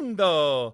The.